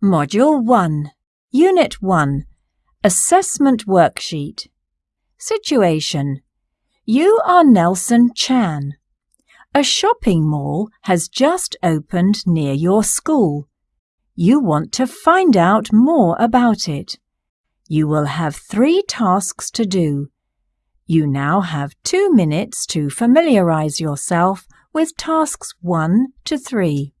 Module 1, Unit 1, Assessment Worksheet. Situation You are Nelson Chan. A shopping mall has just opened near your school. You want to find out more about it. You will have three tasks to do. You now have two minutes to familiarize yourself with tasks 1 to 3.